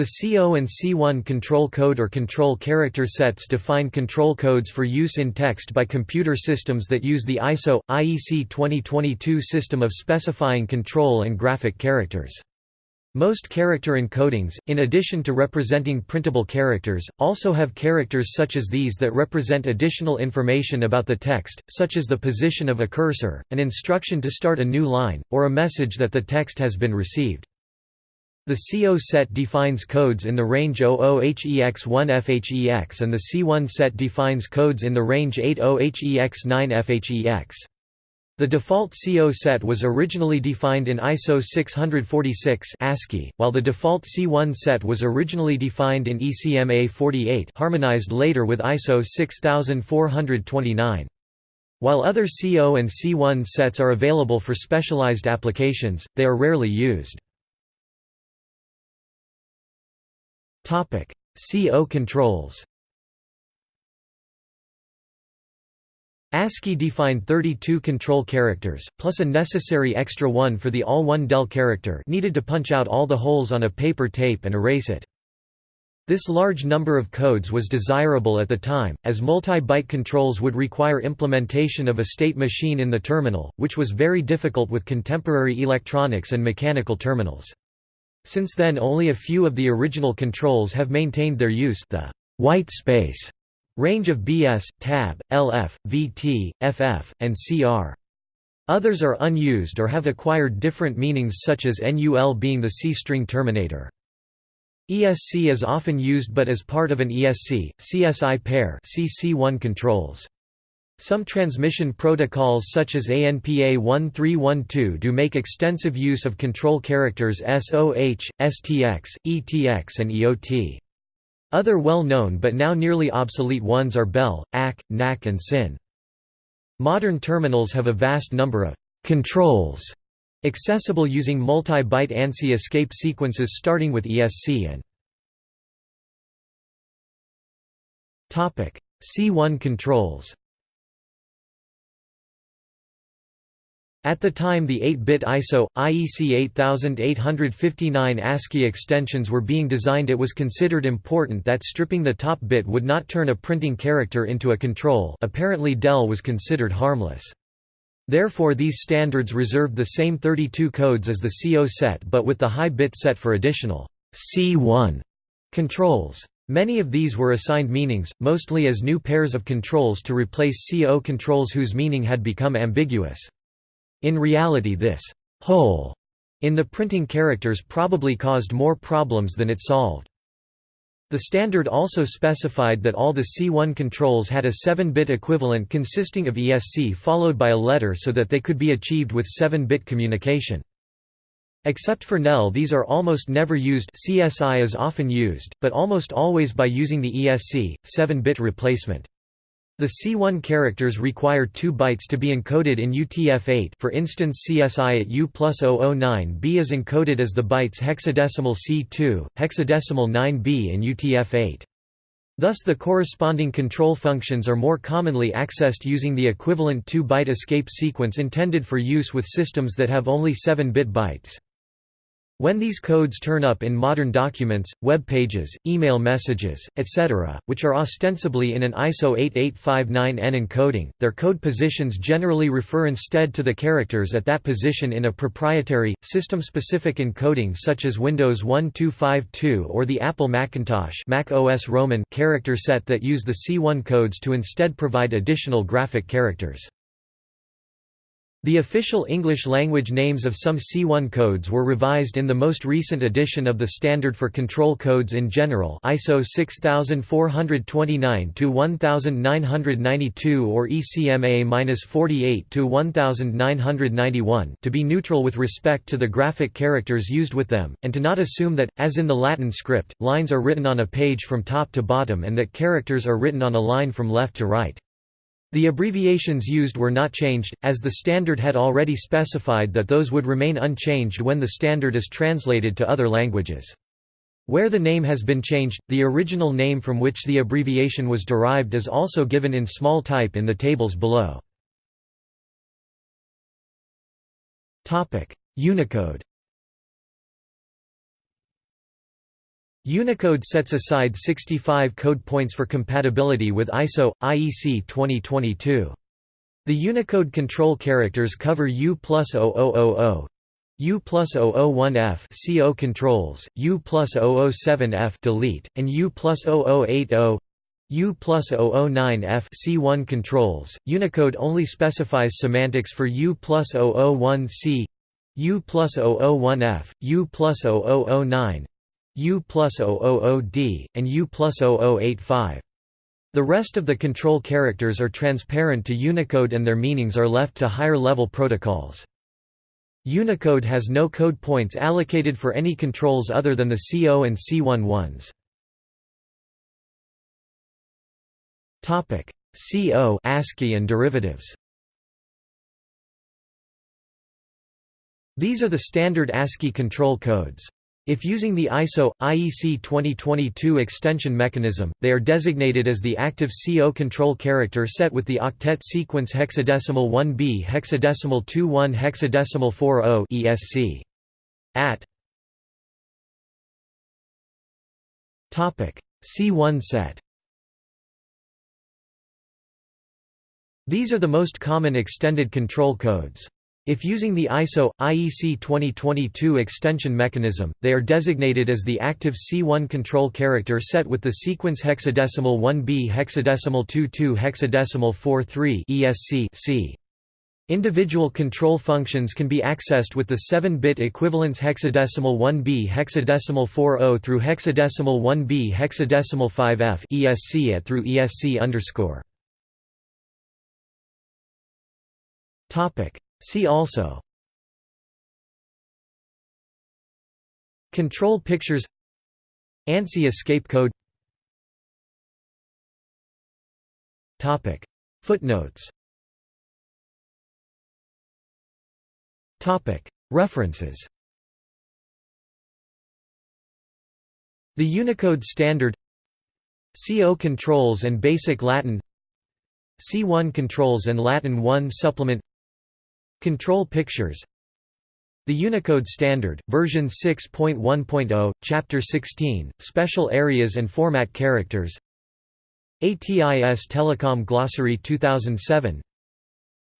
The CO and C1 control code or control character sets define control codes for use in text by computer systems that use the ISO IEC 2022 system of specifying control and graphic characters. Most character encodings, in addition to representing printable characters, also have characters such as these that represent additional information about the text, such as the position of a cursor, an instruction to start a new line, or a message that the text has been received. The CO set defines codes in the range 00HEX1FHEX and the C1 set defines codes in the range 80HEX9FHEX. The default CO set was originally defined in ISO 646 ASCII, while the default C1 set was originally defined in ECMA 48 harmonized later with ISO 6429. While other CO and C1 sets are available for specialized applications, they are rarely used. CO controls ASCII defined 32 control characters, plus a necessary extra one for the all-one-del character needed to punch out all the holes on a paper tape and erase it. This large number of codes was desirable at the time, as multi-byte controls would require implementation of a state machine in the terminal, which was very difficult with contemporary electronics and mechanical terminals. Since then only a few of the original controls have maintained their use the white space Range of BS, tab, LF, VT, FF, and CR. Others are unused or have acquired different meanings such as NUL being the C-string terminator. ESC is often used but as part of an ESC, CSI pair CC1 controls. Some transmission protocols such as ANPA 1312 do make extensive use of control characters SOH, STX, ETX and EOT. Other well-known but now nearly obsolete ones are BEL, ACK, NAK and SYN. Modern terminals have a vast number of «controls» accessible using multi-byte ANSI escape sequences starting with ESC and C1 controls At the time the 8-bit ISO, IEC 8859 ASCII extensions were being designed it was considered important that stripping the top bit would not turn a printing character into a control apparently DEL was considered harmless. Therefore these standards reserved the same 32 codes as the CO set but with the high bit set for additional C1 controls. Many of these were assigned meanings, mostly as new pairs of controls to replace CO controls whose meaning had become ambiguous. In reality this «hole» in the printing characters probably caused more problems than it solved. The standard also specified that all the C1 controls had a 7-bit equivalent consisting of ESC followed by a letter so that they could be achieved with 7-bit communication. Except for NEL these are almost never used CSI is often used, but almost always by using the ESC, 7-bit replacement. The C1 characters require 2 bytes to be encoded in UTF-8 for instance CSI at U plus 009B is encoded as the bytes hexadecimal C2, hexadecimal 9B in UTF-8. Thus the corresponding control functions are more commonly accessed using the equivalent 2-byte escape sequence intended for use with systems that have only 7-bit bytes. When these codes turn up in modern documents, web pages, email messages, etc., which are ostensibly in an ISO 8859N encoding, their code positions generally refer instead to the characters at that position in a proprietary, system-specific encoding such as Windows 1252 or the Apple Macintosh Mac OS Roman character set that use the C1 codes to instead provide additional graphic characters. The official English-language names of some C1 codes were revised in the most recent edition of the Standard for Control Codes in General ISO 6429-1992 or ECMA-48-1991 to be neutral with respect to the graphic characters used with them, and to not assume that, as in the Latin script, lines are written on a page from top to bottom and that characters are written on a line from left to right. The abbreviations used were not changed, as the standard had already specified that those would remain unchanged when the standard is translated to other languages. Where the name has been changed, the original name from which the abbreviation was derived is also given in small type in the tables below. Unicode Unicode sets aside 65 code points for compatibility with ISO, IEC 2022. The Unicode control characters cover U plus 0000, U plus 001F CO controls, U plus 007F delete, and U plus 0080 U plus 009F C1 controls. Unicode only specifies semantics for U plus 001C, U plus 001F, U plus 0009, U plus 000D, and U plus 0085. The rest of the control characters are transparent to Unicode and their meanings are left to higher-level protocols. Unicode has no code points allocated for any controls other than the CO and C1 ones. CO ASCII and derivatives These are the standard ASCII control codes. If using the ISO IEC 2022 extension mechanism, they are designated as the active CO control character set with the octet sequence hexadecimal 1b hexadecimal 21 hexadecimal 40 ESC. At Topic C1 set. These are the most common extended control codes. If using the ISO IEC 2022 extension mechanism, they are designated as the active C1 control character set with the sequence hexadecimal 1b hexadecimal 22 hexadecimal 43 ESC C. Individual control functions can be accessed with the 7-bit equivalence hexadecimal 1b hexadecimal 40 through hexadecimal 1b hexadecimal 5f ESC at through ESC underscore. Topic See also Control pictures ANSI escape code Topic. Footnotes Topic. References The Unicode Standard CO Controls and Basic Latin C1 Controls and Latin 1 Supplement Control Pictures. The Unicode Standard, version 6.1.0, Chapter 16, Special Areas and Format Characters. ATIS Telecom Glossary 2007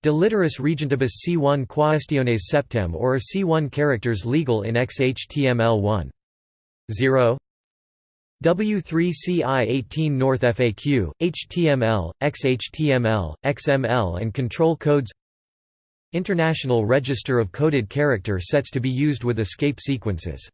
De literis regentibus C1 quaestiones septem or are C1 characters legal in XHTML1. 0 W3CI18 North FAQ, HTML, XHTML, XML and control codes International Register of Coded Character sets to be used with escape sequences